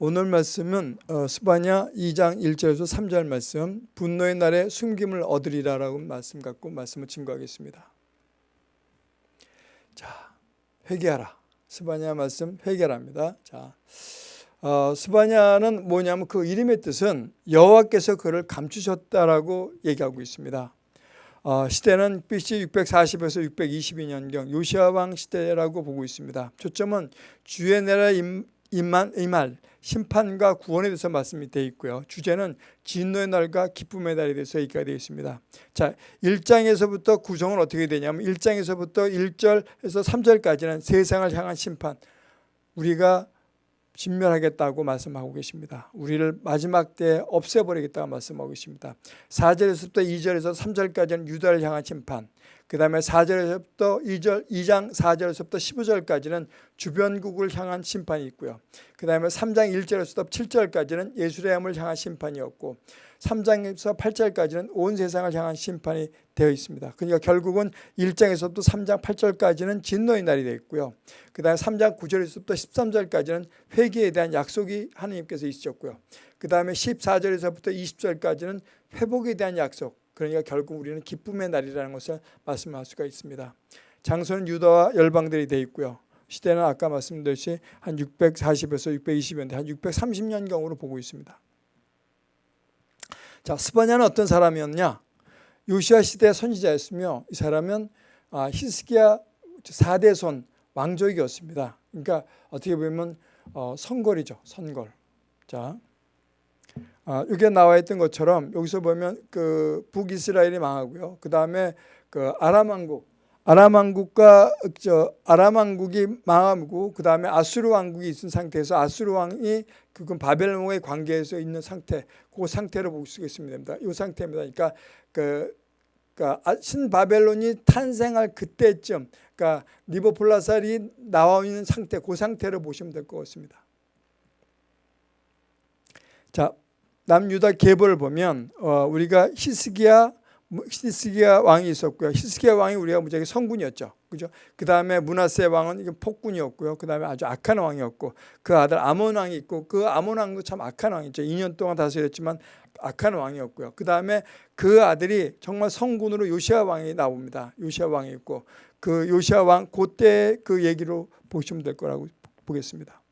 오늘 말씀은 어, 스바냐 2장 1절에서 3절 말씀 분노의 날에 숨김을 얻으리라 라고 말씀 갖고 말씀을 증거하겠습니다. 자, 회개하라. 스바냐 말씀 회개랍니다. 자, 어, 스바냐는 뭐냐면 그 이름의 뜻은 여호와께서 그를 감추셨다라고 얘기하고 있습니다. 어, 시대는 BC 640에서 622년경 요시아 왕 시대라고 보고 있습니다. 초점은 주의 나라 임만 임할 심판과 구원에 대해서 말씀이 되어 있고요. 주제는 진노의 날과 기쁨의 날에 대해서 얘기가 되어 있습니다. 자, 1장에서부터 구성은 어떻게 되냐면 1장에서부터 1절에서 3절까지는 세상을 향한 심판. 우리가 진멸하겠다고 말씀하고 계십니다. 우리를 마지막 때에 없애버리겠다고 말씀하고 계십니다. 4절에서부터 2절에서 3절까지는 유다를 향한 심판 그 다음에 4절에서부터 2절, 2장 4절에서부터 15절까지는 주변국을 향한 심판이 있고요. 그 다음에 3장 1절에서부터 7절까지는 예수레함을 향한 심판이었고 3장에서 8절까지는 온 세상을 향한 심판이 되어 있습니다. 그러니까 결국은 1장에서부터 3장 8절까지는 진노의 날이 되어 있고요. 그 다음에 3장 9절에서부터 13절까지는 회개에 대한 약속이 하나님께서 있으셨고요. 그 다음에 14절에서부터 20절까지는 회복에 대한 약속 그러니까 결국 우리는 기쁨의 날이라는 것을 말씀할 수가 있습니다. 장소는 유다와 열방들이 되어 있고요. 시대는 아까 말씀드렸듯이 한 640에서 620년대 한 630년경으로 보고 있습니다. 자, 스바냐는 어떤 사람이었냐? 요시아 시대 선지자였으며 이 사람은 아, 히스기야 4대 손 왕족이었습니다. 그러니까 어떻게 보면 어, 선골이죠. 선골. 자, 아, 여기에 나와 있던 것처럼 여기서 보면 그 북이스라엘이 망하고요. 그 다음에 그 아람 왕국, 아람 왕국과 저 아람 왕국이 망하고 그 다음에 아수르 왕국이 있은 상태에서 아수르 왕이 그건 바벨론의 관계에서 있는 상태, 그 상태로 볼 수가 있습니다. 이 상태입니다. 그러니까 그 그러니까 아, 신바벨론이 탄생할 그때쯤, 그러니까 리버폴라살이 나와 있는 상태, 그 상태로 보시면 될 것 같습니다. 자, 남유다 계보를 보면 어, 우리가 히스기야 히스기야 왕이 있었고요. 히스기야 왕이 우리가 무지하게 성군이었죠. 그죠? 그 다음에 문하세 왕은 이게 폭군이었고요. 그 다음에 아주 악한 왕이었고 그 아들 아몬 왕이 있고 그 아몬 왕도 참 악한 왕이죠. 2년 동안 다스렸지만 악한 왕이었고요. 그 다음에 그 아들이 정말 성군으로 요시아 왕이 나옵니다. 요시아 왕이 있고 그 요시아 왕 그때 그 얘기로 보시면 될 거라고 보겠습니다.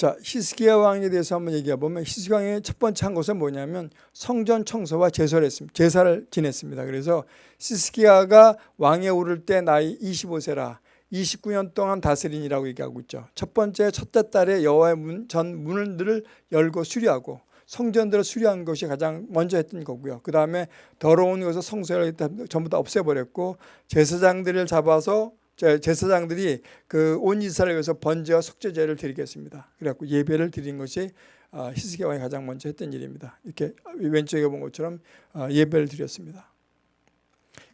자, 히스기야 왕에 대해서 한번 얘기해 보면 히스기야 왕의 첫 번째 한 것은 뭐냐면 성전 청소와 제사를 했습니다. 제사를 지냈습니다. 그래서 히스기야가 왕에 오를 때 나이 25세라 29년 동안 다스린이라고 얘기하고 있죠. 첫 번째 첫째 달에 여호와의 문, 전 문을 열고 수리하고 성전들을 수리한 것이 가장 먼저 했던 거고요. 그 다음에 더러운 것을 성소를 전부 다 없애버렸고 제사장들을 잡아서 제사장들이 그 온 이스라엘 위해서 번제와 속죄제를 드리겠습니다. 그래갖고 예배를 드린 것이 어, 히스기야 왕이 가장 먼저 했던 일입니다. 이렇게 왼쪽에 본 것처럼 어, 예배를 드렸습니다.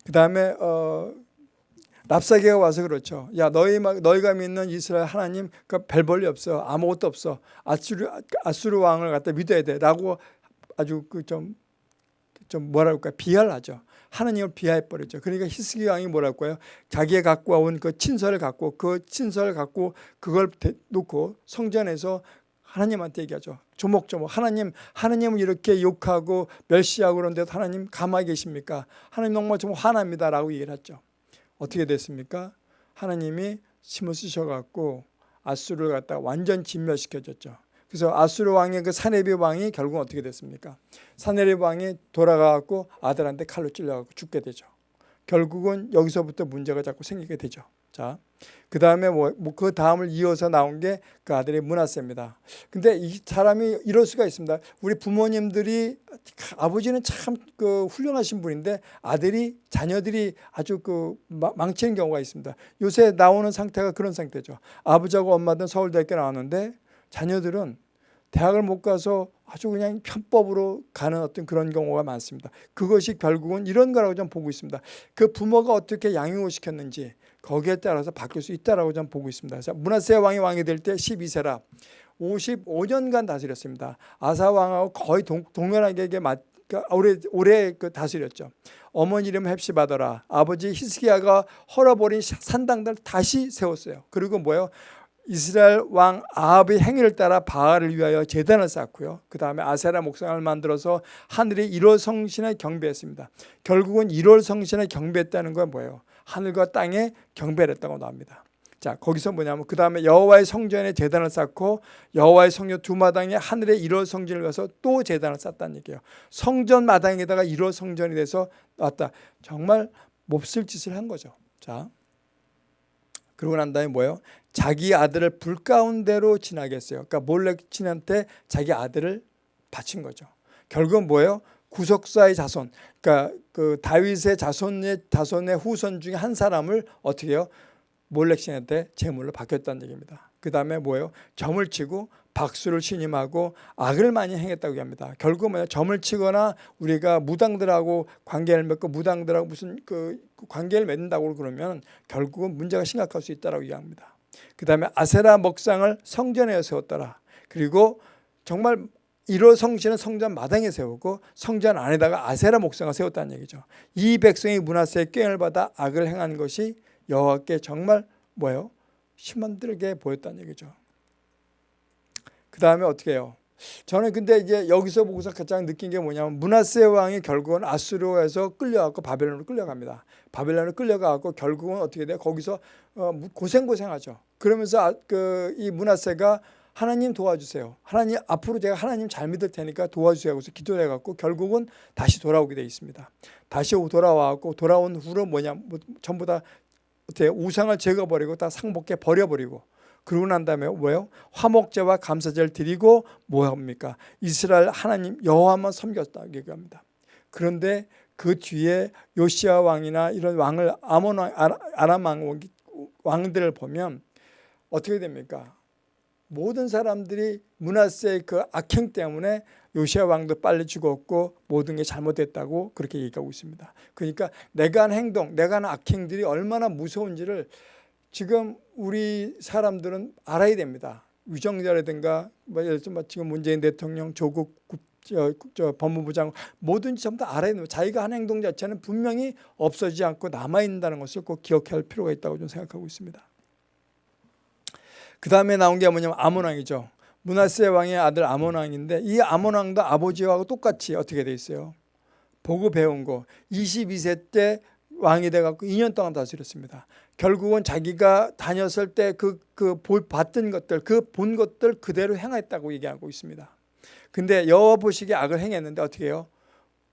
그 다음에 어, 랍사계가 와서 그렇죠. 야 너희 너희가 믿는 이스라엘 하나님 그별 볼일 없어 아무것도 없어 아수르 아수르 왕을 갖다 믿어야 돼라고 아주 그 좀좀 좀 뭐라 그럴까 비하하죠. 하나님을 비하해 버렸죠. 그러니까 히스기 왕이 뭐랄까요? 자기가 갖고 온 그 친서를 갖고 그 친서를 갖고 그걸 놓고 성전에서 하나님한테 얘기하죠. 조목조목 하나님 하나님을 이렇게 욕하고 멸시하고 그런데도 하나님 가만히 계십니까? 하나님 정말 좀 화납니다라고 얘기를 했죠. 어떻게 됐습니까? 하나님이 힘을 쓰셔갖고 아수를 갖다 완전 진멸시켜줬죠. 그래서 아수르 왕의 그 사네비 왕이 결국 어떻게 됐습니까? 사네비 왕이 돌아가고 아들한테 칼로 찔려갖고 죽게 되죠. 결국은 여기서부터 문제가 자꾸 생기게 되죠. 자, 그 다음에 뭐, 뭐그 다음을 이어서 나온 게 그 아들의 문하세입니다. 근데 이 사람이 이럴 수가 있습니다. 우리 부모님들이 아버지는 참 그 훌륭하신 분인데 아들이 자녀들이 아주 그 망치는 경우가 있습니다. 요새 나오는 상태가 그런 상태죠. 아버지하고 엄마든 서울대학교 나왔는데 자녀들은 대학을 못 가서 아주 그냥 편법으로 가는 어떤 그런 경우가 많습니다. 그것이 결국은 이런 거라고 좀 보고 있습니다. 그 부모가 어떻게 양육을 시켰는지 거기에 따라서 바뀔 수 있다라고 좀 보고 있습니다. 자, 문하세 왕이 왕이 될 때 12세라 55년간 다스렸습니다. 아사 왕하고 거의 동, 동일하게 그러니까 오래 오래 그 다스렸죠. 어머니 이름 헵시바더라. 아버지 히스기야가 헐어버린 산당들 다시 세웠어요. 그리고 뭐요? 이스라엘 왕 아합의 행위를 따라 바알을 위하여 제단을 쌓고요. 그 다음에 아세라 목상을 만들어서 하늘의 1월 성신에 경배했습니다. 결국은 1월 성신에 경배했다는 건 뭐예요? 하늘과 땅에 경배를 했다고 나옵니다. 자 거기서 뭐냐면 그 다음에 여호와의 성전에 제단을 쌓고 여호와의 성전 두 마당에 하늘의 1월 성전을 가서 또 제단을 쌓다는 얘기예요. 성전 마당에다가 1월 성전이 돼서 왔다. 정말 몹쓸 짓을 한 거죠. 자 그러고 난 다음에 뭐예요? 자기 아들을 불 가운데로 지나게 했어요. 그러니까 몰렉 친한테 자기 아들을 바친 거죠. 결국은 뭐예요? 구속사의 자손, 그러니까 그 다윗의 자손의 자손의 후손 중에 한 사람을 어떻게 해요? 몰렉 신한테 제물로 바뀌었다는 얘기입니다. 그 다음에 뭐예요? 점을 치고 박수를 신임하고 악을 많이 행했다고 합니다. 결국 뭐냐 점을 치거나 우리가 무당들하고 관계를 맺고 무당들하고 무슨 그 관계를 맺는다고 그러면 결국은 문제가 심각할 수 있다라고 이야기합니다. 그 다음에 아세라 먹상을 성전에 세웠더라. 그리고 정말 1호 성신은 성전 마당에 세우고 성전 안에다가 아세라 목상을 세웠다는 얘기죠. 이 백성이 문하세의 꾀을 받아 악을 행한 것이 여호와께 정말 뭐예요? 심한들게 보였다는 얘기죠. 그 다음에 어떻게 해요? 저는 근데 이제 여기서 보고서 가장 느낀 게 뭐냐면 문하세 왕이 결국은 아수르에서 끌려가고 바벨론으로 끌려갑니다. 바벨론으로 끌려가고 결국은 어떻게 돼요? 거기서 어, 고생고생하죠. 그러면서 그이 문하세가 하나님 도와주세요. 하나님 앞으로 제가 하나님 잘 믿을 테니까 도와주세요 하고서 기도를 해갖고 결국은 다시 돌아오게 돼 있습니다. 다시 돌아와갖고 돌아온 후로 뭐냐 뭐 전부 다 어떻게 우상을 제거버리고 다 상복해 버려버리고 그러고 난 다음에 뭐예요? 화목제와 감사제를 드리고 뭐 합니까? 이스라엘 하나님 여호와만 섬겼다 얘기합니다. 그런데 그 뒤에 요시아 왕이나 이런 왕을 아몬 왕, 아람 왕, 왕들을 보면 어떻게 됩니까? 모든 사람들이 문하세의 그 악행 때문에 요시아 왕도 빨리 죽었고 모든 게 잘못됐다고 그렇게 얘기하고 있습니다. 그러니까 내가 한 행동, 내가 한 악행들이 얼마나 무서운지를 지금 우리 사람들은 알아야 됩니다. 위정자라든가 뭐 들면 지금 문재인 대통령, 조국 저, 저 법무부 장 뭐든지 전부 다 알아야 됩니다. 자기가 한 행동 자체는 분명히 없어지지 않고 남아있다는 것을 꼭 기억할 필요가 있다고 좀 생각하고 있습니다. 그 다음에 나온 게 뭐냐면 아몬왕이죠. 문하세 왕의 아들 아몬왕인데 이 아몬왕도 아버지하고 똑같이 어떻게 돼 있어요. 보고 배운 거 22세 때 왕이 돼갖고 2년 동안 다스렸습니다. 결국은 자기가 다녔을 때 그 그 봤던 것들 그 본 것들 그대로 행했다고 얘기하고 있습니다. 근데 여호와 보시기에 악을 행했는데 어떻게 해요?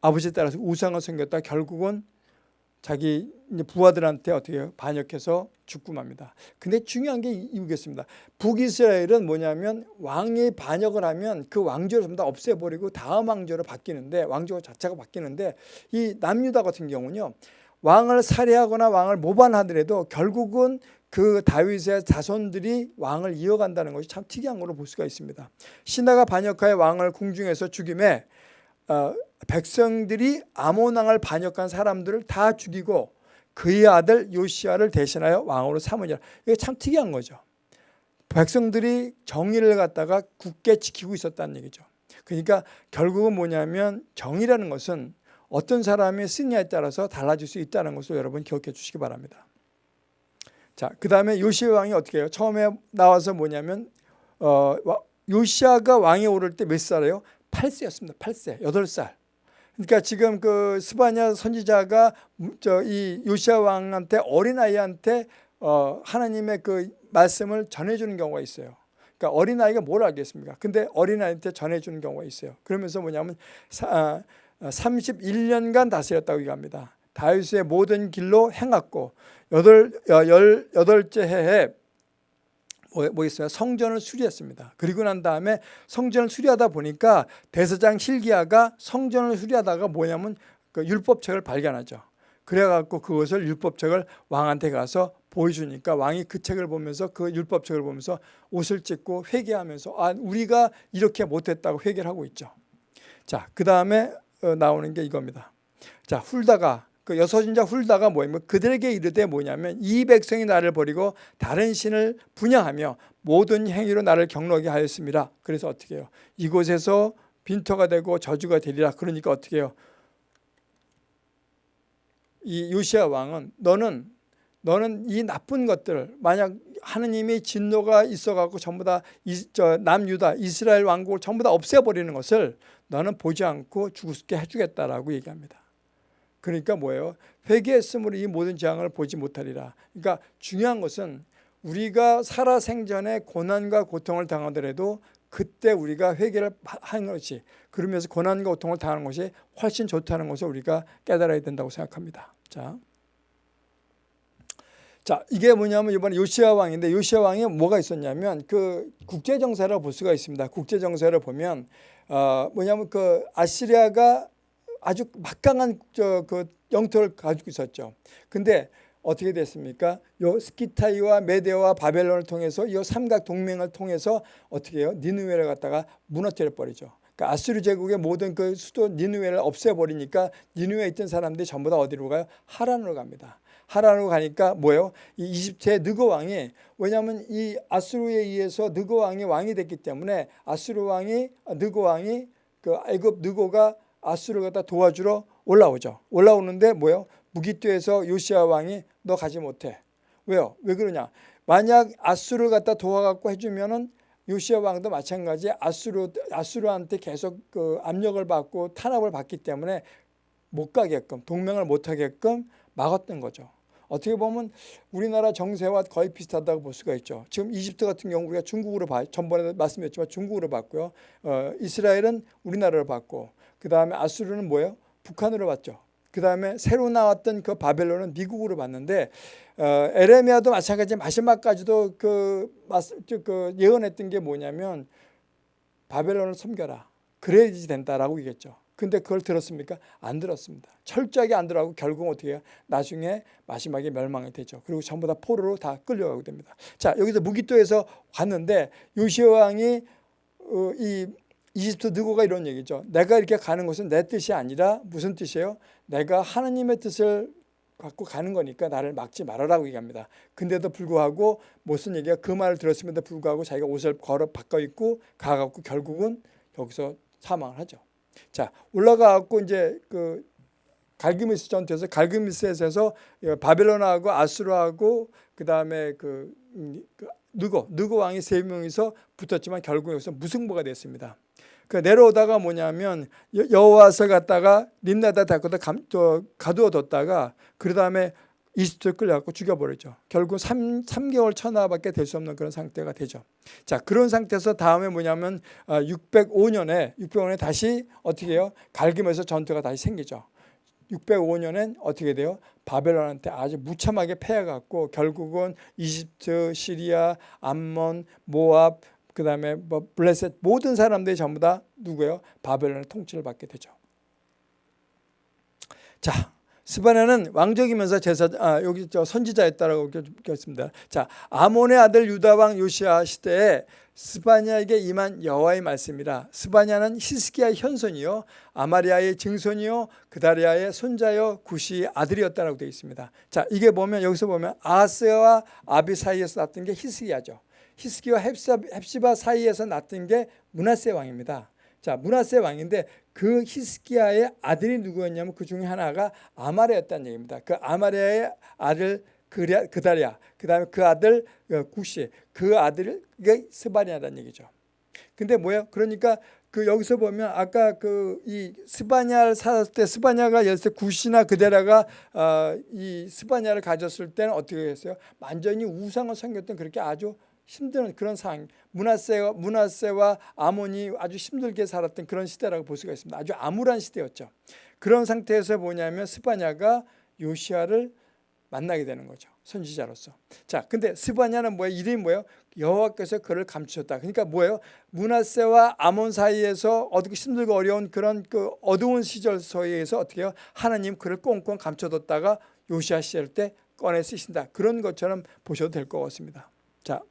아버지에 따라서 우상을 섬겼다 결국은 자기 부하들한테 어떻게 해요? 반역해서 죽고 맙니다. 근데 중요한 게 이거겠습니다. 북이스라엘은 뭐냐면 왕이 반역을 하면 그 왕조를 전부 다 없애버리고 다음 왕조로 바뀌는데 왕조 자체가 바뀌는데 이 남유다 같은 경우는요. 왕을 살해하거나 왕을 모반하더라도 결국은 그 다윗의 자손들이 왕을 이어간다는 것이 참 특이한 걸로 볼 수가 있습니다. 신하가 반역하여 왕을 궁중에서 죽임에 어, 백성들이 아몬 왕을 반역한 사람들을 다 죽이고 그의 아들 요시아를 대신하여 왕으로 삼으니라. 이게 참 특이한 거죠. 백성들이 정의를 갖다가 굳게 지키고 있었다는 얘기죠. 그러니까 결국은 뭐냐면 정의라는 것은 어떤 사람이 쓰냐에 따라서 달라질 수 있다는 것을 여러분 기억해 주시기 바랍니다. 자, 그 다음에 요시아 왕이 어떻게 해요? 처음에 나와서 뭐냐면 어, 요시아가 왕에 오를 때 몇 살이에요? 8세였습니다. 8세, 8살. 그러니까 지금 그 스바냐 선지자가 저 이 요시아 왕한테 어린아이한테 어 하나님의 그 말씀을 전해 주는 경우가 있어요. 그러니까 어린아이가 뭘 알겠습니까? 근데 어린아이한테 전해 주는 경우가 있어요. 그러면서 뭐냐면 31년간 아, 다스렸다고 얘기합니다. 다윗의 모든 길로 행했고 여덟, 열 여덟째 해에 뭐, 뭐? 성전을 수리했습니다. 그리고 난 다음에 성전을 수리하다 보니까 대서장 힐기야가 성전을 수리하다가 뭐냐면 그 율법책을 발견하죠. 그래갖고 그것을 율법책을 왕한테 가서 보여주니까 왕이 그 책을 보면서 그 율법책을 보면서 옷을 찢고 회개하면서 아 우리가 이렇게 못했다고 회개를 하고 있죠. 자, 그 다음에 어, 나오는 게 이겁니다. 자, 훌다가 그 여섯인자 훌다가 뭐냐면 그들에게 이르되 뭐냐면 이 백성이 나를 버리고 다른 신을 분양하며 모든 행위로 나를 경록게 하였습니다. 그래서 어떻게 해요? 이곳에서 빈터가 되고 저주가 되리라. 그러니까 어떻게 해요? 이 요시아 왕은 너는 너는 이 나쁜 것들 만약 하느님이 진노가 있어갖고 전부 다 남유다 이스라엘 왕국을 전부 다 없애버리는 것을 너는 보지 않고 죽게 해주겠다라고 얘기합니다. 그러니까 뭐예요? 회개했으므로 이 모든 재앙을 보지 못하리라. 그러니까 중요한 것은 우리가 살아생전에 고난과 고통을 당하더라도 그때 우리가 회개를 하는 것이 그러면서 고난과 고통을 당하는 것이 훨씬 좋다는 것을 우리가 깨달아야 된다고 생각합니다. 자, 자 이게 뭐냐면 이번에 요시아 왕인데 요시아 왕이 뭐가 있었냐면 그 국제 정세를 볼 수가 있습니다. 국제 정세를 보면 어 뭐냐면 그 아시리아가 아주 막강한 저그 영토를 가지고 있었죠. 근데 어떻게 됐습니까? 요 스키타이와 메데와 바벨론을 통해서 이 삼각 동맹을 통해서 어떻게 해요? 니누웨를 갖다가 무너뜨려 버리죠. 그러니까 아수르 제국의 모든 그 수도 니누웨를 없애버리니까 니누웨에 있던 사람들이 전부 다 어디로 가요? 하란으로 갑니다. 하란으로 가니까 뭐예요? 이 이집트의 느고 왕이 왜냐하면 이 아수르에 의해서 느고 왕이 왕이 됐기 때문에 아수르 왕이 느고 왕이 그 애굽 느고가 아수르를 갖다 도와주러 올라오죠. 올라오는데 뭐예요? 무기토에서 요시아 왕이 너 가지 못해. 왜요? 왜 그러냐? 만약 아수르를 갖다 도와갖고 해주면은 요시아 왕도 마찬가지 아수르 아수르한테 계속 그 압력을 받고 탄압을 받기 때문에 못 가게끔 동맹을 못 하게끔 막았던 거죠. 어떻게 보면 우리나라 정세와 거의 비슷하다고 볼 수가 있죠. 지금 이집트 같은 경우 우리가 중국으로 봐, 전번에 말씀드렸지만 중국으로 봤고요. 어, 이스라엘은 우리나라를 봤고 그 다음에 아수르는 뭐예요? 북한으로 봤죠. 그 다음에 새로 나왔던 그 바벨론은 미국으로 봤는데 어, 에레미야도 마찬가지 마지막까지도 그, 그 예언했던 게 뭐냐면 바벨론을 섬겨라. 그래야지 된다라고 얘기했죠. 근데 그걸 들었습니까? 안 들었습니다. 철저하게 안 들어가고 결국 어떻게 해요? 나중에 마지막에 멸망이 되죠. 그리고 전부 다 포로로 다 끌려가게 됩니다. 자 여기서 무기토에서 왔는데 요시아 왕이 어, 이 이집트 느고가 이런 얘기죠. 내가 이렇게 가는 것은 내 뜻이 아니라 무슨 뜻이에요? 내가 하나님의 뜻을 갖고 가는 거니까 나를 막지 말아라고 얘기합니다. 근데도 불구하고 무슨 얘기야? 그 말을 들었음에도 불구하고 자기가 옷을 걸어 바꿔 입고 가갖고 결국은 여기서 사망을 하죠. 자 올라가갖고 이제 그 갈그미스 전투에서 갈그미스에서 바벨론하고 아수르하고 그 다음에 그, 음, 그 느고 느고 왕이 세 명이서 붙었지만 결국 여기서 무승부가 됐습니다. 그 내려오다가 뭐냐면 여호와서 갔다가 림나다 다코다 가두어뒀다가 그 다음에 이집트에 끌려갖고 죽여버리죠. 결국 3, 3개월 천하밖에 될 수 없는 그런 상태가 되죠. 자 그런 상태에서 다음에 뭐냐면 605년에 아, 605년에 다시 어떻게 해요? 갈김에서 전투가 다시 생기죠. 605년엔 어떻게 돼요? 바벨론한테 아주 무참하게 패해갖고 결국은 이집트, 시리아, 암몬, 모압, 그 다음에 뭐 블레셋 모든 사람들이 전부 다 누구예요? 바벨론의 통치를 받게 되죠. 자, 스바냐는 왕족이면서 제사 아, 여기 저 선지자였다라고 적혔습니다. 자, 아몬의 아들 유다 왕 요시아 시대에 스바냐에게 임한 여호와의 말씀이라. 스바냐는 히스기야의 현손이요, 아마리아의 증손이요, 그다리아의 손자요, 구시 아들이었다라고 되어 있습니다. 자, 이게 보면 여기서 보면 아스와 아비 사이에서 났던 게 히스기야죠. 히스기와 헵시바 사이에서 났던 게 문하세 왕입니다. 자, 문하세 왕인데 그 히스기야의 아들이 누구였냐면 그 중에 하나가 아마레였다는 얘기입니다. 그 아마레의 아들 그다리아, 그 다음에 그 아들 어, 구시, 그 아들이 스바냐라는 얘기죠. 근데 뭐예요? 그러니까 그 여기서 보면 아까 그 이 스바냐를 살았을 때 스바냐가 열세 구시나 그데라가 어, 이 스바냐를 가졌을 때는 어떻게 했어요? 완전히 우상을 섬겼던 그렇게 아주 힘든 그런 상황 문하세와, 문하세와 아몬이 아주 힘들게 살았던 그런 시대라고 볼 수가 있습니다. 아주 암울한 시대였죠. 그런 상태에서 뭐냐면 스바냐가 요시아를 만나게 되는 거죠. 선지자로서. 자, 근데 스바냐는 뭐예요? 이름이 뭐예요? 여호와께서 그를 감추셨다. 그러니까 뭐예요? 문하세와 아몬 사이에서 어떻게 힘들고 어려운 그런 그 어두운 시절 서에서 어떻게 해요? 하나님 그를 꽁꽁 감춰뒀다가 요시아 시절 때 꺼내 쓰신다. 그런 것처럼 보셔도 될 것 같습니다. 자,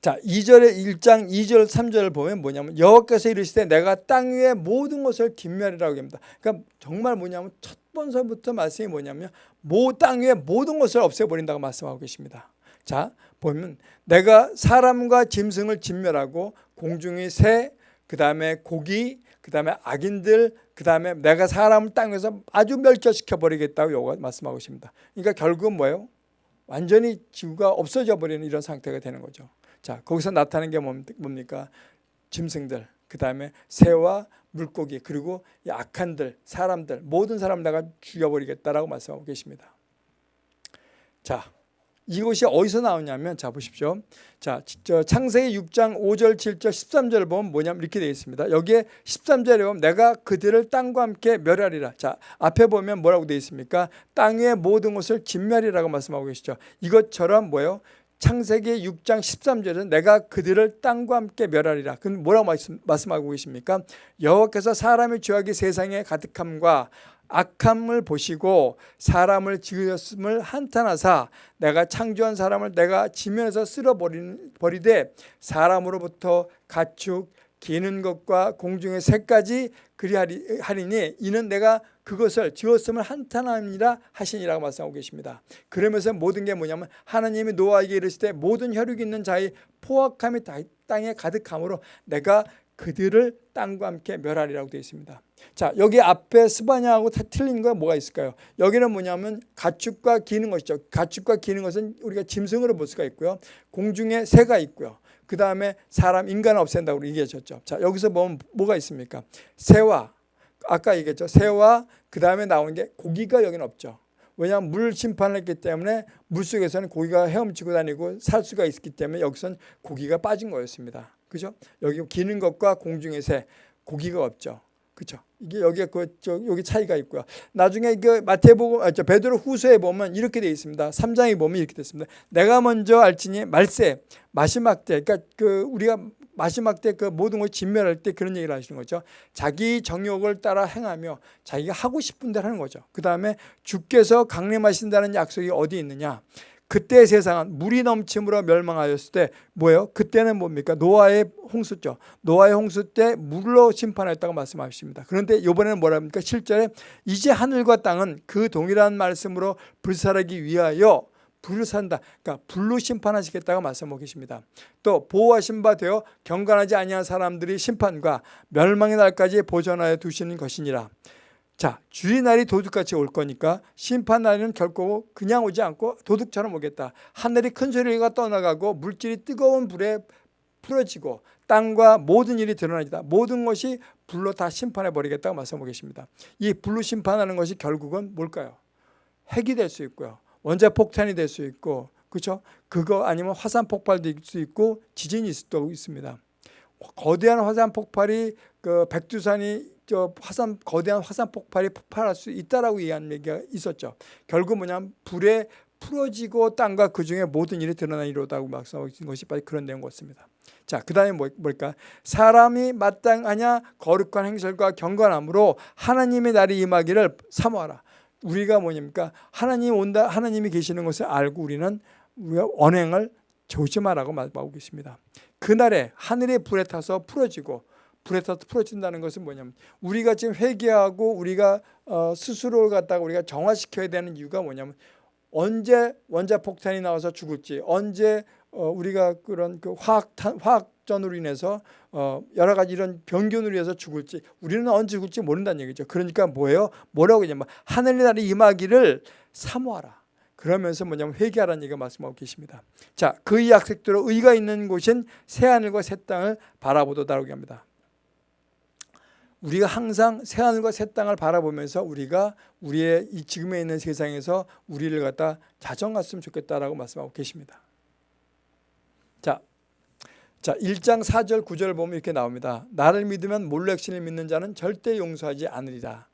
자, 2절의 1장 2절 3절을 보면 뭐냐면 여호와께서 이르시되 내가 땅 위의 모든 것을 김멸이라고 합니다. 그러니까 정말 뭐냐면 첫 번서부터 말씀이 뭐냐면 모 땅 위의 모든 것을 없애버린다고 말씀하고 계십니다. 자, 보면 내가 사람과 짐승을 진멸하고 공중의 새, 그 다음에 고기, 그 다음에 악인들, 그 다음에 내가 사람을 땅에서 아주 멸절시켜 버리겠다고 요가 말씀하고 있습니다. 그러니까 결국은 뭐예요? 완전히 지구가 없어져 버리는 이런 상태가 되는 거죠. 자, 거기서 나타나는 게 뭡니까? 짐승들, 그 다음에 새와 물고기, 그리고 이 악한들, 사람들, 모든 사람 내가 죽여버리겠다라고 말씀하고 계십니다. 자, 이것이 어디서 나오냐면 자 보십시오. 자, 저 창세기 6장 5절, 7절, 13절을 보면 뭐냐면 이렇게 되어 있습니다. 여기에 13절에 보면 내가 그들을 땅과 함께 멸하리라. 자, 앞에 보면 뭐라고 되어 있습니까? 땅의 모든 것을 진멸이라고 말씀하고 계시죠. 이것처럼 뭐예요? 창세기 6장 13절은 내가 그들을 땅과 함께 멸하리라. 그럼 뭐라고 말씀, 말씀하고 계십니까? 여호와께서 사람의 죄악이 세상에 가득함과 악함을 보시고 사람을 지으셨음을 한탄하사 내가 창조한 사람을 내가 지면에서 쓸어버리되 사람으로부터 가축 기는 것과 공중의 새까지 그리하리니 이는 내가 그것을 지었음을 한탄함이라 하시니라고 말씀하고 계십니다. 그러면서 모든 게 뭐냐면 하나님이 노아에게 이르시되 모든 혈육 있는 자의 포악함이 땅에 가득함으로 내가 그들을 땅과 함께 멸하리라고 되어 있습니다. 자 여기 앞에 스바냐하고 틀린 건 뭐가 있을까요? 여기는 뭐냐면 가축과 기는 것이죠. 가축과 기는 것은 우리가 짐승으로 볼 수가 있고요. 공중에 새가 있고요. 그 다음에 사람 인간을 없앤다고 얘기하셨죠. 자 여기서 보면 뭐가 있습니까? 새와 아까 얘기했죠. 새와 그 다음에 나오는 게 고기가 여기는 없죠. 왜냐하면 물 심판을 했기 때문에 물속에서는 고기가 헤엄치고 다니고 살 수가 있기 때문에 여기선 고기가 빠진 거였습니다. 그죠? 여기 기는 것과 공중의 새 고기가 없죠. 그죠? 이게 여기에 그저 여기 차이가 있고요. 나중에 그 마태복음 아, 저 베드로 후서에 보면 이렇게 되어 있습니다. 3장에 보면 이렇게 됐습니다. 내가 먼저 알지니 말세 마지막 때 그러니까 그 우리가 마지막 때 그 모든 것을 진멸할 때 그런 얘기를 하시는 거죠. 자기 정욕을 따라 행하며 자기가 하고 싶은 대로 하는 거죠. 그 다음에 주께서 강림하신다는 약속이 어디 있느냐. 그때 세상은 물이 넘침으로 멸망하였을 때 뭐예요? 그때는 뭡니까? 노아의 홍수죠. 노아의 홍수 때 물로 심판했다고 말씀하십니다. 그런데 이번에는 뭐랍니까? 7절에 이제 하늘과 땅은 그 동일한 말씀으로 불살하기 위하여 불을 산다. 그러니까 불로 심판하시겠다고 말씀하고 계십니다. 또 보호하신 바 되어 경건하지 아니한 사람들이 심판과 멸망의 날까지 보존하여 두시는 것이니라. 자, 주의 날이 도둑같이 올 거니까 심판 날은 결코 그냥 오지 않고 도둑처럼 오겠다. 하늘이 큰 소리가 떠나가고 물질이 뜨거운 불에 풀어지고 땅과 모든 일이 드러나지다. 모든 것이 불로 다 심판해 버리겠다고 말씀하고 계십니다. 이 불로 심판하는 것이 결국은 뭘까요? 핵이 될 수 있고요. 원자 폭탄이 될 수 있고 그렇죠? 그거 아니면 화산 폭발도 있을 수 있고 지진이 있을 수도 있습니다. 거대한 화산 폭발이 그 백두산이 저 화산 거대한 화산 폭발이 폭발할 수 있다라고 얘기하는 얘기가 있었죠. 결국 뭐냐면 불에 풀어지고 땅과 그 중에 모든 일이 드러나 이로다고 말씀하신 것이 바로 그런 내용 같습니다. 자, 그 다음에 뭐, 뭘까? 사람이 마땅하냐 거룩한 행실과 경건함으로 하나님의 날이 임하기를 사모하라. 우리가 뭐냐니까 하나님 온다, 하나님이 계시는 것을 알고 우리는 우리가 언행을 조심하라고 말하고 계십니다. 그날에 하늘의 불에 타서 풀어지고 불에 타서 풀어진다는 것은 뭐냐면 우리가 지금 회개하고 우리가 어, 스스로를 갖다가 우리가 정화시켜야 되는 이유가 뭐냐면 언제 원자 폭탄이 나와서 죽을지 언제 어, 우리가 그런 그 화학탄 화학전으로 인해서 어, 여러 가지 이런 병균으로 인해서 죽을지 우리는 언제 죽을지 모른다는 얘기죠. 그러니까 뭐예요? 뭐라고 하냐면 하늘의 날이 임하기를 사모하라. 그러면서 뭐냐면 회개하라는 얘기가 말씀하고 계십니다. 자, 그 약속대로 의가 있는 곳은 새 하늘과 새 땅을 바라보도다라고 합니다. 우리가 항상 새하늘과 새 땅을 바라보면서 우리가 우리의 이 지금에 있는 세상에서 우리를 갖다 자정했으면 좋겠다라고 말씀하고 계십니다. 자, 자 1장 4절 9절 보면 이렇게 나옵니다. 나를 믿으면 몰렉신을 믿는 자는 절대 용서하지 않으리라.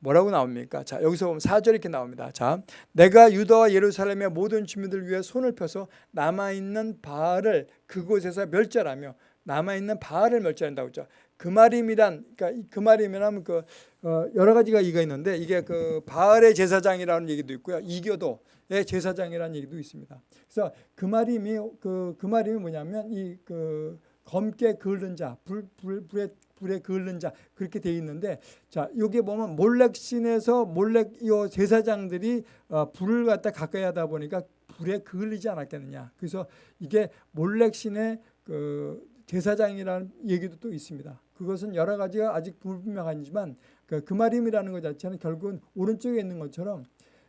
뭐라고 나옵니까? 자 여기서 보면 4절 이렇게 나옵니다. 자 내가 유다와 예루살렘의 모든 주민들 위해 손을 펴서 남아있는 바알을 그곳에서 멸절하며 남아있는 바알을 멸절한다고 했죠. 그마림이란 그러니까 그마림이라면 그 어, 여러 가지가 이가 있는데 이게 그 바알의 제사장이라는 얘기도 있고요. 이교도의 제사장이라는 얘기도 있습니다. 그래서 그마림이 그 그마림이 뭐냐면 이 그 검게 그을는 자, 불, 불, 불에 불에 그을는 자 그렇게 돼 있는데 자 여기 보면 몰렉신에서 몰렉 이 제사장들이 어, 불을 갖다 가까이 하다 보니까 불에 그을리지 않았겠느냐. 그래서 이게 몰렉신의 그 제사장이라는 얘기도 또 있습니다. 그것은 여러 가지가 아직 불분명하지만 그 그마림이라는 것 자체는 결국은 오른쪽에 있는 것처럼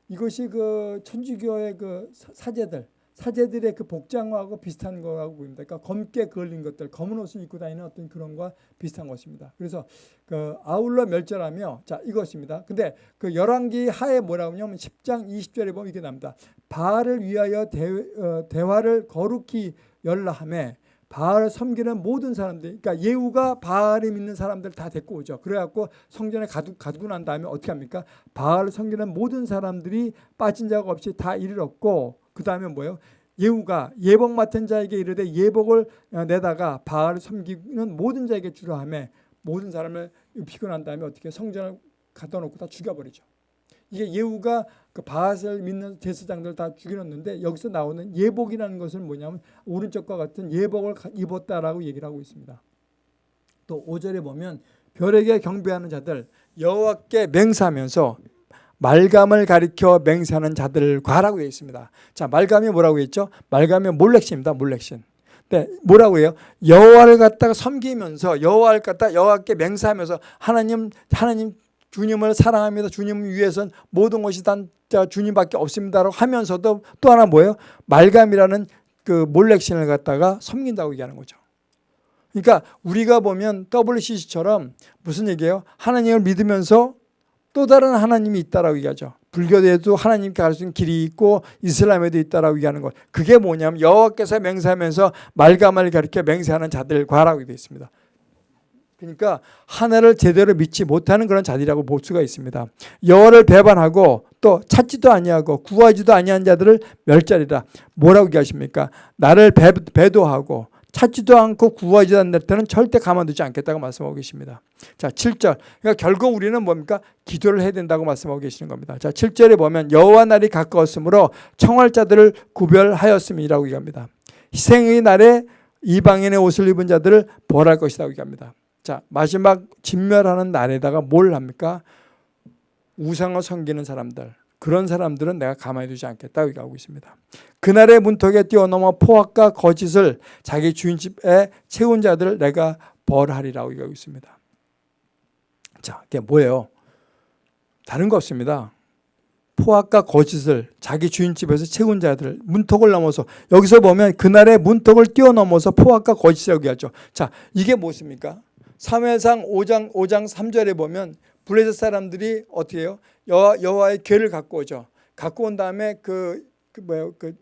이것이 그 천주교의 그 사- 사제들 사제들의 그 복장하고 비슷한 거라고 보입니다. 그러니까 검게 그을린 것들, 검은 옷을 입고 다니는 어떤 그런 거와 비슷한 것입니다. 그래서 그 아울러 멸절하며 자 이것입니다. 근데 그 열왕기 하에 뭐라고 하냐면 10장 20절에 보면 이렇게 나옵니다. 바알을 위하여 대, 어, 대화를 거룩히 열라함에 바알을 섬기는 모든 사람들, 그러니까 예후가 바알을 믿는 사람들 다 데리고 오죠. 그래갖고 성전에 가두, 가두고 난 다음에 어떻게 합니까? 바알을 섬기는 모든 사람들이 빠진 자가 없이 다 이르렀고 그 다음에 뭐예요? 예후가 예복 맡은 자에게 이르되 예복을 어, 내다가 바알을 섬기는 모든 자에게 주라 하며 모든 사람을 난 다음에 어떻게 성전을 갖다 놓고 다 죽여버리죠. 이게 예후가 그 바알을 믿는 제사장들 다 죽여놨는데 여기서 나오는 예복이라는 것은 뭐냐면 오른쪽과 같은 예복을 가- 입었다라고 얘기를 하고 있습니다. 또 5절에 보면 별에게 경배하는 자들 여호와께 맹세하면서 말감을 가리켜 맹세하는 자들과라고 되어 있습니다. 자, 말감이 뭐라고 했죠? 말감이 몰렉신입니다. 몰렉신. 네, 뭐라고 해요? 여호와를 갖다가 섬기면서 여호와를 갖다 여호와께 맹세하면서 하나님 하나님 주님을 사랑합니다. 주님 위해선 모든 것이 단 자, 주님밖에 없습니다라고 하면서도 또 하나 뭐예요? 말감이라는 그 몰렉신을 갖다가 섬긴다고 얘기하는 거죠. 그러니까 우리가 보면 WCC처럼 무슨 얘기예요? 하나님을 믿으면서 또 다른 하나님이 있다라고 얘기하죠. 불교에도 하나님께 갈 수 있는 길이 있고 이슬람에도 있다라고 얘기하는 것. 그게 뭐냐면 여호와께서 맹세하면서 말감을 가리켜 맹세하는 자들과라고 되어 있습니다. 그러니까 하나를 제대로 믿지 못하는 그런 자들이라고 볼 수가 있습니다. 여호와를 배반하고 또 찾지도 아니하고 구하지도 아니한 자들을 멸자리라. 뭐라고 얘기하십니까? 나를 배, 배도하고 찾지도 않고 구하지도 않는 때는 절대 가만두지 않겠다고 말씀하고 계십니다. 자, 7절. 그러니까 결국 우리는 뭡니까? 기도를 해야 된다고 말씀하고 계시는 겁니다. 자, 7절에 보면 여호와 날이 가까웠으므로 청할 자들을 구별하였음이라고 얘기합니다. 희생의 날에 이방인의 옷을 입은 자들을 벌할 것이라고 얘기합니다. 자, 마지막 진멸하는 날에다가 뭘 합니까? 우상을 섬기는 사람들. 그런 사람들은 내가 가만히 두지 않겠다고 얘기하고 있습니다. 그날의 문턱에 뛰어넘어 포악과 거짓을 자기 주인 집에 채운 자들을 내가 벌하리라고 얘기하고 있습니다. 자, 이게 뭐예요? 다른 거 없습니다. 포악과 거짓을 자기 주인 집에서 채운 자들 문턱을 넘어서 여기서 보면 그날의 문턱을 뛰어넘어서 포악과 거짓이라고 얘기하죠. 자, 이게 무엇입니까? 3회상 5장 5장 3절에 보면 블레셋 사람들이 어떻게 해요? 여호와, 여호와의 괴를 갖고 오죠. 갖고 온 다음에 그, 그 뭐예요? 그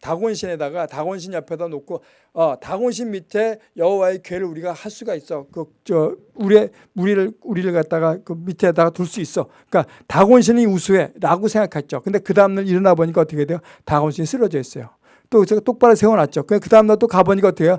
다곤신에다가 다곤신 옆에다 놓고 어, 다곤신 밑에 여호와의 괴를 우리가 할 수가 있어. 그 저 우리 우리를 우리를 갖다가 그 밑에다가 둘 수 있어. 그러니까 다곤신이 우수해라고 생각했죠. 근데 그 다음 날 일어나 보니까 어떻게 돼요? 다곤신이 쓰러져 있어요. 또 제가 똑바로 세워놨죠. 그 다음 날 또 가보니까 어떻게 해요?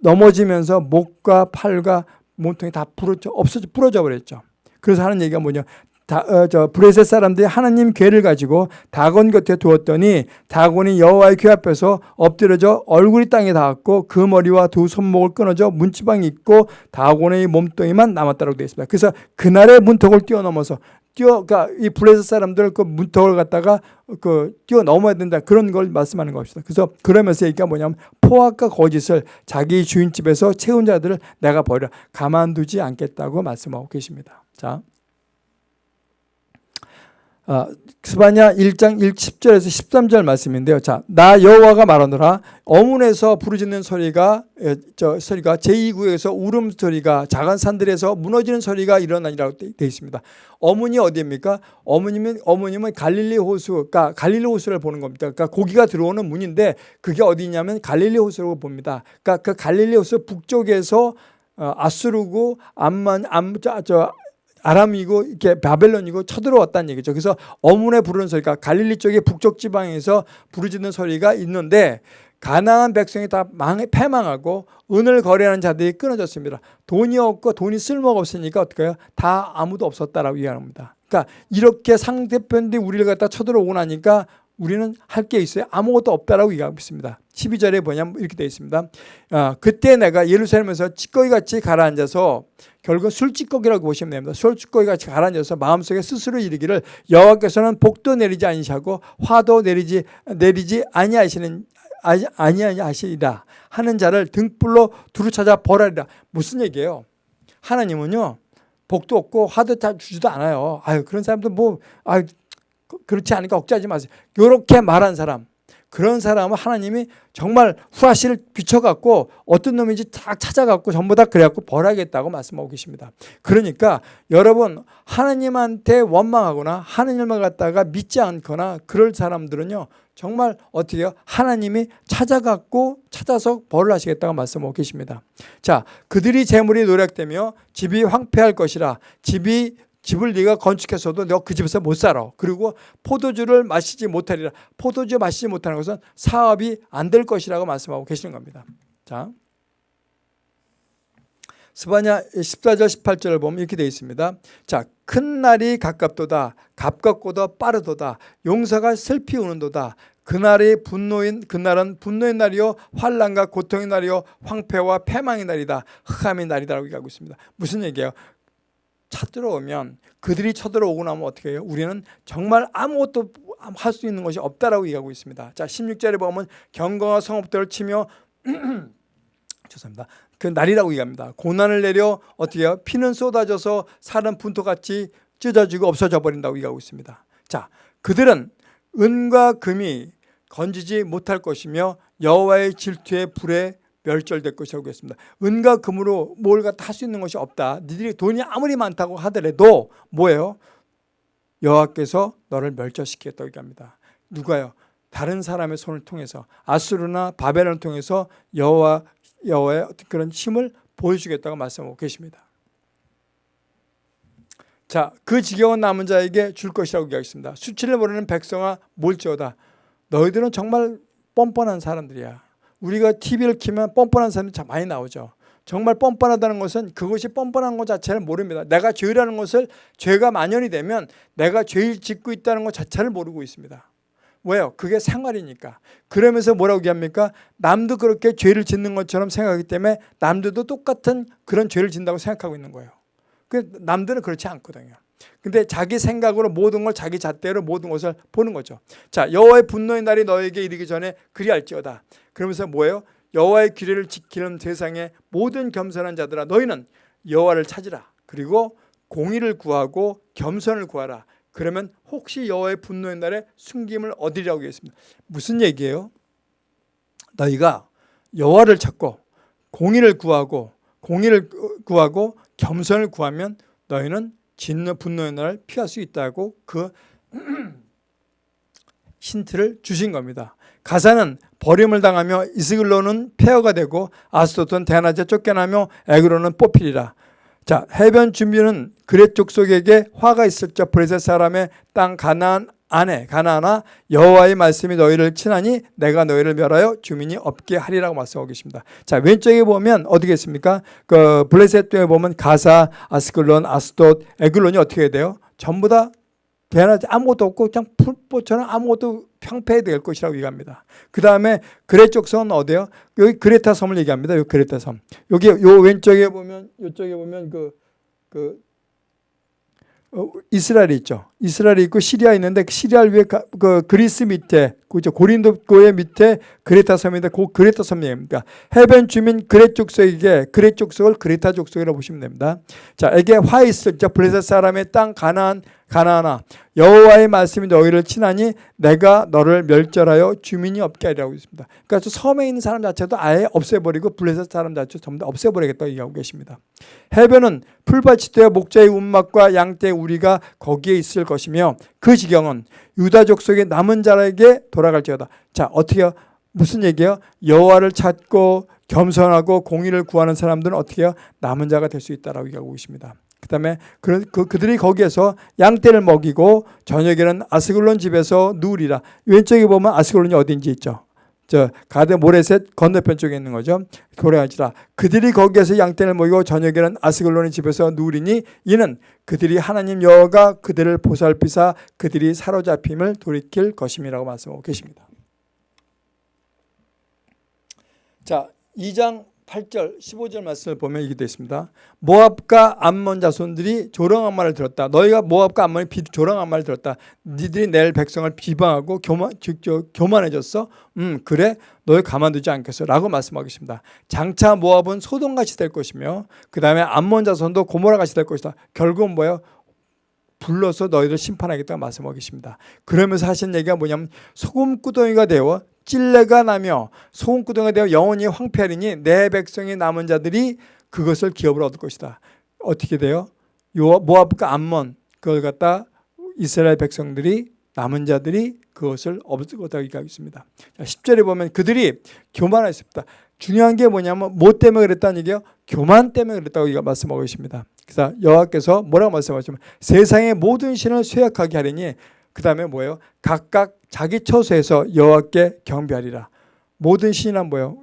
넘어지면서 목과 팔과 몸통이 다 부러져 없어져 부러져 버렸죠. 그래서 하는 얘기가 뭐냐? 다, 어, 저 브레셋 사람들이 하나님 괴를 가지고 다곤 곁에 두었더니 다곤이 여호와의 괴 앞에서 엎드려져 얼굴이 땅에 닿았고 그 머리와 두 손목을 끊어져 문지방이 있고 다곤의 몸뚱이만 남았다고 되어 있습니다. 그래서 그날의 문턱을 뛰어넘어서 뛰어 그러니까 이 브레셋 사람들 그 문턱을 갖다가 그 뛰어 넘어야 된다 그런 걸 말씀하는 것입니다. 그래서 그러면서 얘기가 뭐냐면 포악과 거짓을 자기 주인 집에서 채운 자들을 내가 버려 가만두지 않겠다고 말씀하고 계십니다. 자. 아, 스바냐 1장 1, 10절에서 13절 말씀인데요. 자, 나 여호와가 말하노라 어문에서 부르짖는 소리가 에, 저 소리가 제2구에서 울음 소리가 작은 산들에서 무너지는 소리가 일어나니라고 되어 있습니다. 어문이 어디입니까? 어머님은 어머님은 갈릴리 호수, 그러니까 갈릴리 호수를 보는 겁니다. 그러니까 고기가 들어오는 문인데 그게 어디냐면 갈릴리 호수라고 봅니다. 그러니까 그 갈릴리 호수 북쪽에서 어, 아수르고 암만 암저 아람이고 이렇게 바벨론이고 쳐들어왔다는 얘기죠. 그래서 어문에 부르는 소리가 갈릴리 쪽의 북쪽 지방에서 부르짖는 소리가 있는데 가나안 백성이 다 망, 패망하고 은을 거래하는 자들이 끊어졌습니다. 돈이 없고 돈이 쓸모가 없으니까 어떻게 해요? 다 아무도 없었다라고 이야기합니다. 그러니까 이렇게 상대편들이 우리를 갖다 쳐들어오고 나니까 우리는 할 게 있어요. 아무것도 없다라고 얘기하고 있습니다. 12절에 뭐냐면 이렇게 되어 있습니다. 아, 그때 내가 예루살렘에서 찌꺼기 같이 가라앉아서 결국 술찌꺼기라고 보시면 됩니다. 술찌꺼기 같이 가라앉아서 마음속에 스스로 이르기를 여호와께서는 복도 내리지 아니시고 화도 내리지 내리지 아니하시는 아니 아니하시리라 하는 자를 등불로 두루 찾아 벌하리라. 무슨 얘기예요? 하나님은요 복도 없고 화도 다 주지도 않아요. 아유 그런 사람들 뭐 아유 그렇지 않으니까 억제하지 마세요. 이렇게 말한 사람 그런 사람은 하나님이 정말 후라시를 비춰갖고 어떤 놈인지 딱 찾아갖고 전부 다 그래갖고 벌하겠다고 말씀하고 계십니다. 그러니까 여러분 하나님한테 원망하거나 하나님을 갖다가 믿지 않거나 그럴 사람들은요 정말 어떻게 해요? 하나님이 찾아갖고 찾아서 벌을 하시겠다고 말씀하고 계십니다. 자 그들이 재물이 노력되며 집이 황폐할 것이라 집이 집을 네가 건축해서도 너그 집에서 못 살아. 그리고 포도주를 마시지 못하리라. 포도주 마시지 못하는 것은 사업이 안 될 것이라고 말씀하고 계시는 겁니다. 자, 스바냐 14절 18절을 보면 이렇게 되어 있습니다. 자, 큰 날이 가깝도다. 가깝고도 빠르도다. 용사가 슬피 우는도다. 그날이 분노인 그날은 분노의 날이요 환란과 고통의 날이요 황폐와 패망의 날이다. 흑암의 날이다라고 얘기하고 있습니다. 무슨 얘기예요? 쳐들어오면 그들이 쳐들어오고 나면 어떻게 해요? 우리는 정말 아무것도 할 수 있는 것이 없다라고 얘기하고 있습니다. 자, 16절에 보면 경거와 성읍들을 치며 죄송합니다. 그 날이라고 얘기합니다. 고난을 내려 어떻게 해요? 피는 쏟아져서 살은 분토같이 찢어지고 없어져 버린다고 얘기하고 있습니다. 자, 그들은 은과 금이 건지지 못할 것이며 여호와의 질투의 불에 멸절될 것이라고 했습니다. 은과 금으로 뭘 갖다 할 수 있는 것이 없다. 니들이 돈이 아무리 많다고 하더라도 뭐예요? 여호와께서 너를 멸절시키겠다고 얘기합니다. 누가요? 다른 사람의 손을 통해서 아수르나 바벨론을 통해서 여호와 여호와의 어떤 그런 힘을 보여주겠다고 말씀하고 계십니다. 자, 그 지경은 남은 자에게 줄 것이라고 얘기하겠습니다. 수치를 모르는 백성아 몰지어다. 너희들은 정말 뻔뻔한 사람들이야. 우리가 TV를 키면 뻔뻔한 사람이 참 많이 나오죠. 정말 뻔뻔하다는 것은 그것이 뻔뻔한 것 자체를 모릅니다. 내가 죄라는 것을 죄가 만연이 되면 내가 죄를 짓고 있다는 것 자체를 모르고 있습니다. 왜요? 그게 생활이니까. 그러면서 뭐라고 얘기합니까? 남도 그렇게 죄를 짓는 것처럼 생각하기 때문에 남들도 똑같은 그런 죄를 짓는다고 생각하고 있는 거예요. 그 남들은 그렇지 않거든요. 근데 자기 생각으로 모든 걸 자기 잣대로 모든 것을 보는 거죠. 자, 여호와의 분노의 날이 너에게 이르기 전에 그리할지어다. 그러면서 뭐예요? 여호와의 규례를 지키는 세상의 모든 겸손한 자들아 너희는 여호와를 찾으라. 그리고 공의를 구하고 겸손을 구하라. 그러면 혹시 여호와의 분노의 날에 숨김을 얻으리라고 했습니다. 무슨 얘기예요? 너희가 여호와를 찾고 공의를 구하고 공의를 구하고 겸손을 구하면 너희는 진노 분노의 날을 피할 수 있다고 그 힌트를 주신 겁니다. 가사는 버림을 당하며 이스글로는 폐허가 되고 아스도트는 대낮에 쫓겨나며 에그로는 뽑히리라. 자 해변 준비는 그렛 족속에게 화가 있을 적 브레셋 사람의 땅 가나안 안에 가나안아 여호와의 말씀이 너희를 친하니 내가 너희를 멸하여 주민이 없게 하리라고 말씀하고 계십니다. 자 왼쪽에 보면 어디겠습니까? 그 블레셋 에 보면 가사, 아스클론, 아스돗, 에글론이 어떻게 돼요? 전부 다 대낮에 아무것도 없고 그냥 풀보처럼 아무것도 평패될 것이라고 얘기합니다. 그 다음에 그레쪽 섬은 어디요? 여기 그레타 섬을 얘기합니다. 여기 그레타 섬. 여기 요 왼쪽에 보면 이쪽에 보면 그, 그 어, 이스라엘이 있죠. 이스라엘이 있고 시리아 있는데 그 시리아 위에 그 그리스 밑에 그죠 고린도교의 밑에 그레타 섬인데 그 그레타 섬입니다. 해변 주민 그레 족속에게 그레 족속을 그레타 족속이라고 보시면 됩니다. 자, 이게 화 있을 적 블레셋 사람의 땅 가나안 가나안아 여호와의 말씀이 너희를 친하니 내가 너를 멸절하여 주민이 없게 하리라고 있습니다. 그러니까 섬에 있는 사람 자체도 아예 없애버리고 블레셋 사람 자체 전부 다 없애버리겠다고 얘기하고 계십니다. 해변은 풀밭이 되어 목자의 운막과 양떼의 우리가 거기에 있을 것이며 그 지경은 유다 족 속의 남은 자에게 돌아갈지어다. 자 어떻게 무슨 얘기예요? 여호와를 찾고 겸손하고 공의를 구하는 사람들은 어떻게 해요? 남은 자가 될 수 있다라고 얘기하고 있습니다. 그다음에 그, 그, 그들이 거기에서 양떼를 먹이고 저녁에는 아스글론 집에서 누우리라. 왼쪽에 보면 아스글론이 어딘지 있죠. 저 가드 모레셋 건너편 쪽에 있는 거죠. 고래하지라. 그들이 거기에서 양떼를 먹이고 저녁에는 아스글론의 집에서 누우리니 이는 그들이 하나님 여호가 그들을 보살피사 그들이 사로잡힘을 돌이킬 것임이라고 말씀하고 계십니다. 자, 2장 8절 15절 말씀을 보면 이게 되어 있습니다. 모압과 암몬 자손들이 조롱한 말을 들었다. 너희가 모압과 암몬이 비- 조롱한 말을 들었다. 니들이 내 백성을 비방하고 교만, 교만해졌어? 음 그래 너희 가만두지 않겠어 라고 말씀하겠습니다. 장차 모압은 소돔같이 될 것이며 그 다음에 암몬 자손도 고모라같이 될 것이다. 결국은 뭐예요? 불러서 너희를 심판하겠다고 말씀하고 계십니다. 그러면서 하신 얘기가 뭐냐면 소금구덩이가 되어 찔레가 나며 소금구덩이가 되어 영원히 황폐하리니 내 백성이 남은 자들이 그것을 기업으로 얻을 것이다. 어떻게 돼요? 요 모압과 암몬 그걸 갖다 이스라엘 백성들이 남은 자들이 그것을 얻을 것이라고 얘기하고 있습니다. 자, 10절에 보면 그들이 교만했습니다. 중요한 게 뭐냐면 뭐 때문에 그랬다는 얘기요? 교만 때문에 그랬다고 말씀하고 있습니다. 그래서 여호와께서 뭐라고 말씀하시면 세상의 모든 신을 쇠약하게 하리니 그 다음에 뭐예요? 각각 자기 처소에서 여호와께 경배하리라. 모든 신이란 뭐예요?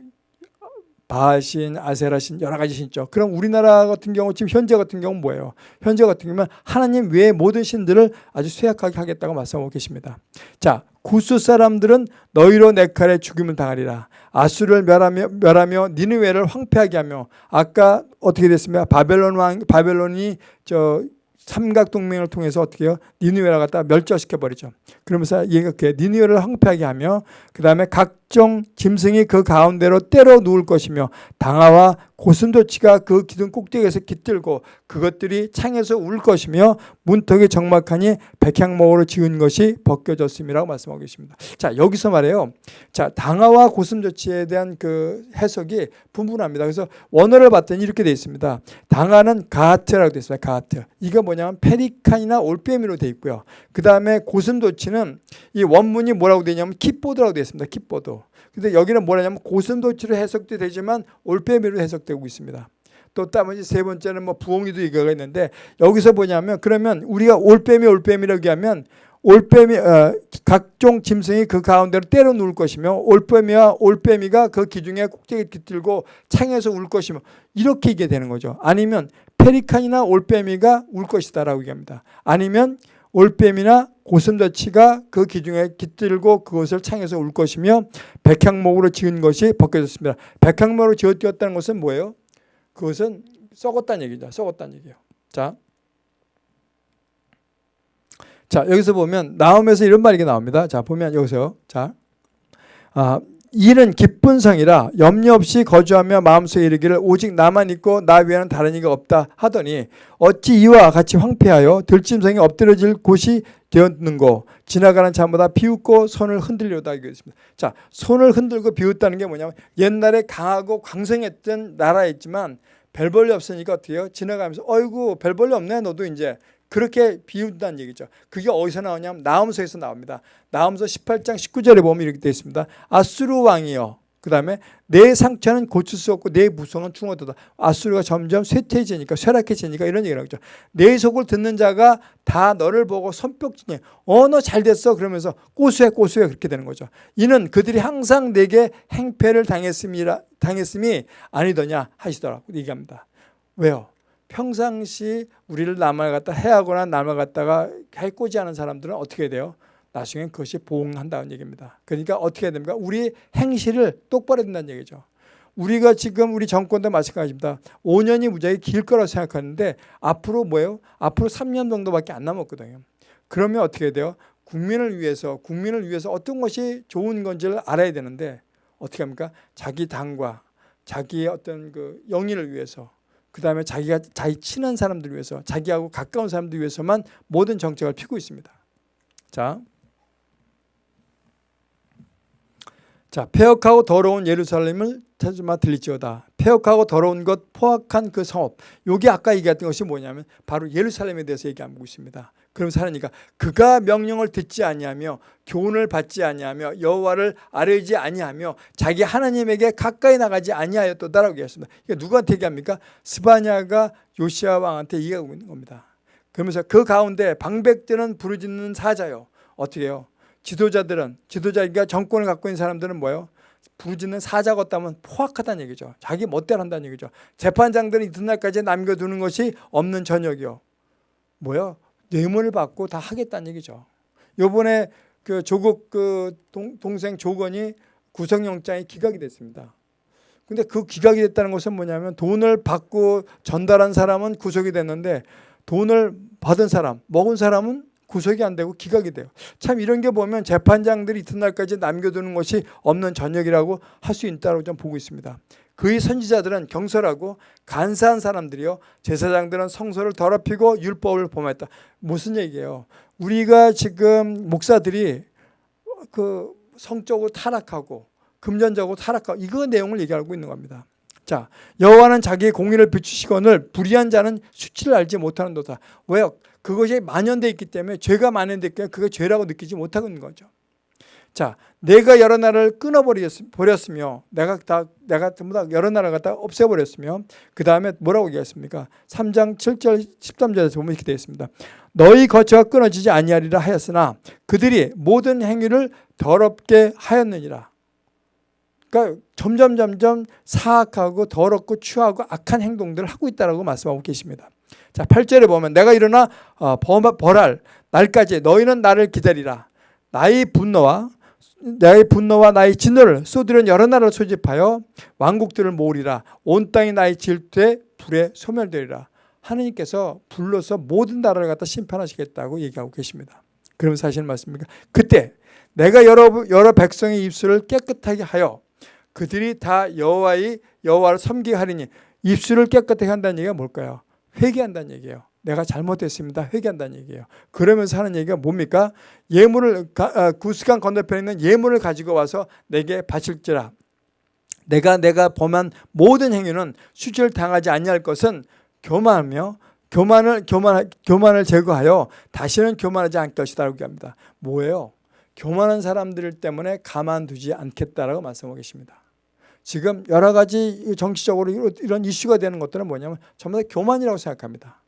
바신, 아세라신 여러 가지 신 있죠. 그럼 우리나라 같은 경우 지금 현재 같은 경우는 뭐예요? 현재 같은 경우는 하나님 외의 모든 신들을 아주 쇠약하게 하겠다고 말씀하고 계십니다. 자, 구스 사람들은 너희로 내 칼에 죽임을 당하리라. 아수를 멸하며 멸하며 니느웨를 황폐하게 하며 아까 어떻게 됐습니까? 바벨론 왕 바벨론이 저 삼각 동맹을 통해서 어떻게 해요? 니느웨를 갖다 멸절시켜 버리죠. 그러면서 얘가 그 니느웨를 황폐하게 하며 그 다음에 각 종 짐승이 그 가운데로 때려 누울 것이며 당화와 고슴도치가 그 기둥 꼭대기에서 깃들고 그것들이 창에서 울 것이며 문턱이 적막하니 백향목으로 지은 것이 벗겨졌음이라고 말씀하고 계십니다. 자 여기서 말해요. 자 당화와 고슴도치에 대한 그 해석이 분분합니다. 그래서 원어를 봤더니 이렇게 되어 있습니다. 당화는 가하트라고 되어 있습니다. 가하트. 이거 뭐냐면 페리칸이나 올빼미로 되어 있고요. 그 다음에 고슴도치는 이 원문이 뭐라고 되냐면 킥보드라고 되어 있습니다. 킥보드. 근데 여기는 뭐냐면 고슴도치로 해석도 되지만 올빼미로 해석되고 있습니다. 또 나머지 세 번째는 뭐 부엉이도 이거가 있는데 여기서 뭐냐면 그러면 우리가 올빼미 올빼미라고 얘기하면 올빼미 어, 각종 짐승이 그 가운데로 때려 누울 것이며 올빼미와 올빼미가 그 기둥에 꼭대기 깃들고 창에서 울 것이며 이렇게 얘기 되는 거죠. 아니면 페리칸이나 올빼미가 울 것이다라고 얘기합니다. 아니면 올빼미나 고슴도치가 그 기둥에 깃들고 그것을 창에서 울 것이며 백향목으로 지은 것이 벗겨졌습니다. 백향목으로 지었다는 것은 뭐예요? 그것은 썩었다는 얘기죠. 썩었다는 얘기예요. 자, 자 여기서 보면 나옴에서 이런 말이 나옵니다. 자 보면 여기서 자, 아, 일은 기쁜 성이라 염려 없이 거주하며 마음속에 이르기를 오직 나만 있고 나 외에는 다른 이가 없다 하더니 어찌 이와 같이 황폐하여 들짐승이 엎드려질 곳이 되었는고 지나가는 자마다 비웃고 손을 흔들려다 이겠습니다. 자 손을 흔들고 비웃다는 게 뭐냐면 옛날에 강하고 광성했던 나라였지만 별 볼일 없으니까 어떻게 해요? 지나가면서 어이구 별 볼일 없네 너도 이제 그렇게 비운다는 얘기죠. 그게 어디서 나오냐면 나음서에서 나옵니다. 나음서 18장 19절에 보면 이렇게 되어 있습니다. 아수르 왕이여. 그 다음에 내 상처는 고칠 수 없고 내 무성은 충어도다. 아수르가 점점 쇠퇴해지니까 쇠락해지니까 이런 얘기를 하죠. 내 속을 듣는 자가 다 너를 보고 손뼉치니 어너 잘 됐어 그러면서 꼬수해 꼬수해 그렇게 되는 거죠. 이는 그들이 항상 내게 행패를 당했음이라 당했음이 아니더냐 하시더라고 얘기합니다. 왜요? 평상시 우리를 남을 갖다 해하거나 남을 갖다가 해코지 하는 사람들은 어떻게 돼요? 나중에 그것이 보응한다는 얘기입니다. 그러니까 어떻게 해야 됩니까? 우리 행실을 똑바로 된다는 얘기죠. 우리가 지금 우리 정권도 마찬가지입니다. 5년이 무지하게 길 거라고 생각하는데 앞으로 뭐예요? 앞으로 3년 정도밖에 안 남았거든요. 그러면 어떻게 돼요? 국민을 위해서 국민을 위해서 어떤 것이 좋은 건지를 알아야 되는데 어떻게 합니까? 자기 당과 자기의 어떤 그 영의를 위해서 그 다음에 자기가 자기 친한 사람들 위해서 자기하고 가까운 사람들 위해서만 모든 정책을 피고 있습니다. 자, 자 폐역하고 더러운 예루살렘을 찾으마 들리지어다. 폐역하고 더러운 것 포악한 그 성읍. 요게 아까 얘기했던 것이 뭐냐면 바로 예루살렘에 대해서 얘기하고 있습니다. 그러면서 하나니까 그가 명령을 듣지 아니하며 교훈을 받지 아니하며 여호와를 아뢰지 아니하며 자기 하나님에게 가까이 나가지 아니하였도다라고 얘기했습니다. 이게 누구한테 얘기합니까? 스바냐가 요시아 왕한테 얘기하고 있는 겁니다. 그러면서 그 가운데 방백들은 부르짖는 사자요. 어떻게 해요? 지도자들은 지도자가 정권을 갖고 있는 사람들은 뭐예요? 부르짖는 사자 같다면 포악하다는 얘기죠. 자기 멋대로 한다는 얘기죠. 재판장들은 이튿날까지 남겨두는 것이 없는 저녁이요. 뭐요? 뇌물을 받고 다 하겠다는 얘기죠. 요번에 그 조국 그 동, 동생 조건이 구속영장이 기각이 됐습니다. 근데 그 기각이 됐다는 것은 뭐냐면 돈을 받고 전달한 사람은 구속이 됐는데 돈을 받은 사람, 먹은 사람은 구속이 안 되고 기각이 돼요. 참 이런 게 보면 재판장들이 이튿날까지 남겨두는 것이 없는 전역이라고 할 수 있다고 좀 보고 있습니다. 그의 선지자들은 경솔하고 간사한 사람들이요. 제사장들은 성소를 더럽히고 율법을 범했다. 무슨 얘기예요? 우리가 지금 목사들이 그 성적으로 타락하고 금전적으로 타락하고 이거 내용을 얘기하고 있는 겁니다. 자, 여호와는 자기의 공의를 비추시거늘 불의한 자는 수치를 알지 못하는 도다. 왜요? 그것이 만연돼 있기 때문에 죄가 만연돼 있기 그게 죄라고 느끼지 못하고 있는 거죠. 자, 내가 여러 나라를 끊어버렸으며 내가 다 내가 전부 다 여러 나라를 갖다 없애버렸으며 그 다음에 뭐라고 얘기했습니까? 3장 7절 13절에서 보면 이렇게 되어 있습니다. 너희 거처가 끊어지지 아니하리라 하였으나 그들이 모든 행위를 더럽게 하였느니라. 그러니까 점점 점점 사악하고 더럽고 추하고 악한 행동들을 하고 있다라고 말씀하고 계십니다. 자, 8절에 보면 내가 일어나 어, 벌할 날까지 너희는 나를 기다리라. 나의 분노와 나의 분노와 나의 진노를 쏟으려 여러 나라를 소집하여 왕국들을 모으리라. 온 땅이 나의 질투에 불에 소멸되리라. 하느님께서 불러서 모든 나라를 갖다 심판하시겠다고 얘기하고 계십니다. 그럼 사실 맞습니까? 그때 내가 여러 여러 백성의 입술을 깨끗하게 하여 그들이 다 여호와의 여호와를 섬기게 하리니 입술을 깨끗하게 한다는 얘기가 뭘까요? 회개한다는 얘기예요. 내가 잘못했습니다. 회개한다는 얘기예요. 그러면서 하는 얘기가 뭡니까? 예물을 아, 구스간 건너편에 있는 예물을 가지고 와서 내게 바칠지라. 내가 내가 범한 모든 행위는 수치를 당하지 아니할 것은 교만하며 교만을 교만 교만을 제거하여 다시는 교만하지 않을 것이다라고 합니다. 뭐예요? 교만한 사람들 때문에 가만두지 않겠다라고 말씀하고 계십니다. 지금 여러 가지 정치적으로 이런 이슈가 되는 것들은 뭐냐면 전부 다 교만이라고 생각합니다.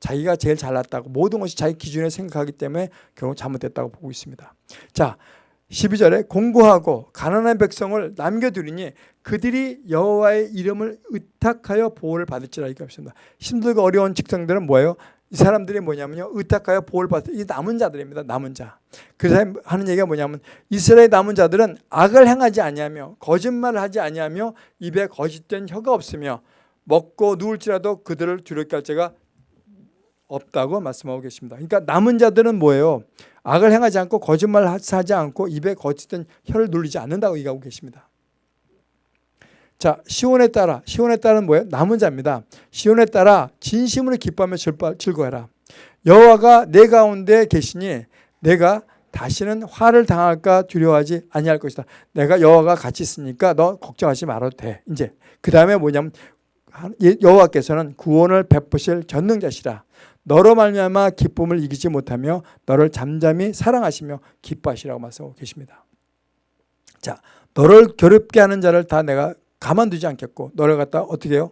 자기가 제일 잘났다고 모든 것이 자기 기준에 생각하기 때문에 결국 잘못됐다고 보고 있습니다. 자, 12절에 공고하고 가난한 백성을 남겨두리니 그들이 여호와의 이름을 의탁하여 보호를 받을지라 이렇게 합니다. 힘들고 어려운 직성들은 뭐예요? 이 사람들이 뭐냐면요. 의탁하여 보호를 받을 이 남은 자들입니다. 남은 자. 그 사람 하는 얘기가 뭐냐면 이스라엘 남은 자들은 악을 행하지 아니하며 거짓말을 하지 아니하며 입에 거짓된 혀가 없으며 먹고 누울지라도 그들을 두렵게 할 자가 없다고 말씀하고 계십니다. 그러니까 남은 자들은 뭐예요? 악을 행하지 않고 거짓말을 하지 않고 입에 거짓된 혀를 눌리지 않는다고 얘기하고 계십니다. 자, 시온에 따라 시온에 따른 뭐예요? 남은 자입니다. 시온에 따라 진심으로 기뻐하며 즐거워라. 여호와가 내 가운데 계시니 내가 다시는 화를 당할까 두려워하지 아니할 것이다. 내가 여호와가 같이 있으니까 너 걱정하지 말아도 돼. 이제 그 다음에 뭐냐면 여호와께서는 구원을 베푸실 전능자시라. 너로 말미암아 기쁨을 이기지 못하며 너를 잠잠히 사랑하시며 기뻐하시라고 말씀하고 계십니다. 자, 너를 괴롭게 하는 자를 다 내가 가만두지 않겠고 너를 갖다 어떻게 해요?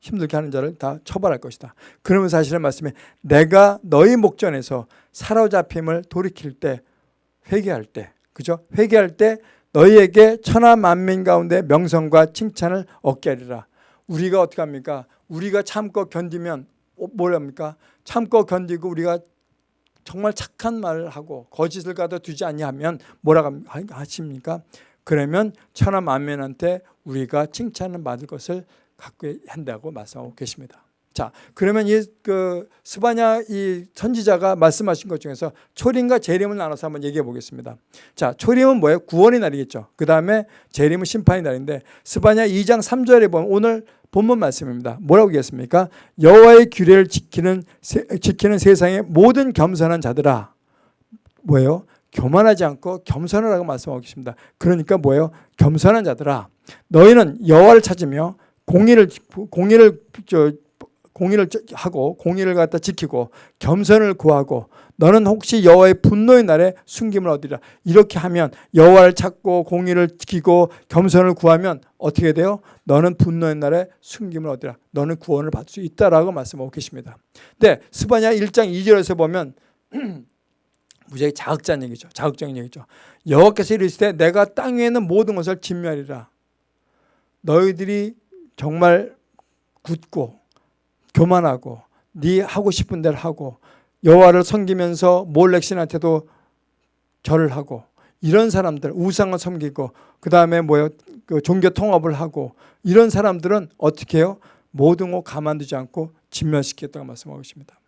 힘들게 하는 자를 다 처벌할 것이다. 그러면 사실은 말씀에 내가 너희 목전에서 사로잡힘을 돌이킬 때 회개할 때 그죠? 회개할 때 너희에게 천하 만민 가운데 명성과 칭찬을 얻게 하리라. 우리가 어떻게 합니까? 우리가 참고 견디면 뭐랍니까? 참고 견디고 우리가 정말 착한 말을 하고 거짓을 가둬두지 아니하면 뭐라고 하십니까? 그러면 천하 만면한테 우리가 칭찬을 받을 것을 갖고 한다고 말씀하고 계십니다. 자, 그러면 이 그 스바냐 이 선지자가 말씀하신 것 중에서 초림과 재림을 나눠서 한번 얘기해 보겠습니다. 자, 초림은 뭐예요? 구원의 날이겠죠. 그 다음에 재림은 심판의 날인데 스바냐 2장 3절에 보면 오늘 본문 말씀입니다. 뭐라고 얘기했습니까? 여호와의 규례를 지키는 지키는 세상의 모든 겸손한 자들아 뭐예요? 교만하지 않고 겸손하라고 말씀하고 계십니다. 그러니까 뭐예요? 겸손한 자들아 너희는 여호와를 찾으며 공의를 공의를 저 공의를 하고 공의를 갖다 지키고 겸손을 구하고 너는 혹시 여호와의 분노의 날에 숨김을 얻으리라. 이렇게 하면 여호와를 찾고 공의를 지키고 겸손을 구하면 어떻게 돼요? 너는 분노의 날에 숨김을 얻으라. 너는 구원을 받을 수 있다라고 말씀하고 계십니다. 근데 스바냐 1장 2절에서 보면 무지하게 자극적인 얘기죠. 자극적인 얘기죠. 여호와께서 이르시되 내가 땅 위에 있는 모든 것을 진멸이라. 너희들이 정말 굳고 교만하고 네 하고 싶은 대로 하고 여호와를 섬기면서 몰렉신한테도 절을 하고 이런 사람들 우상을 섬기고 그 다음에 뭐요 그 종교 통합을 하고 이런 사람들은 어떻게 해요? 모든 거 가만두지 않고 진멸시켰다고 말씀하고 있습니다.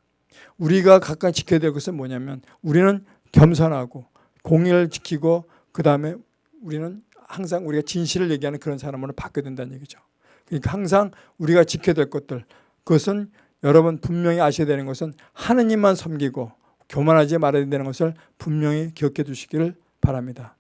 우리가 각각 지켜야 될 것은 뭐냐면 우리는 겸손하고 공의를 지키고 그 다음에 우리는 항상 우리가 진실을 얘기하는 그런 사람으로 바뀌어야 된다는 얘기죠. 그러니까 항상 우리가 지켜야 될 것들 그것은 여러분 분명히 아셔야 되는 것은 하느님만 섬기고 교만하지 말아야 되는 것을 분명히 기억해 두시기를 바랍니다.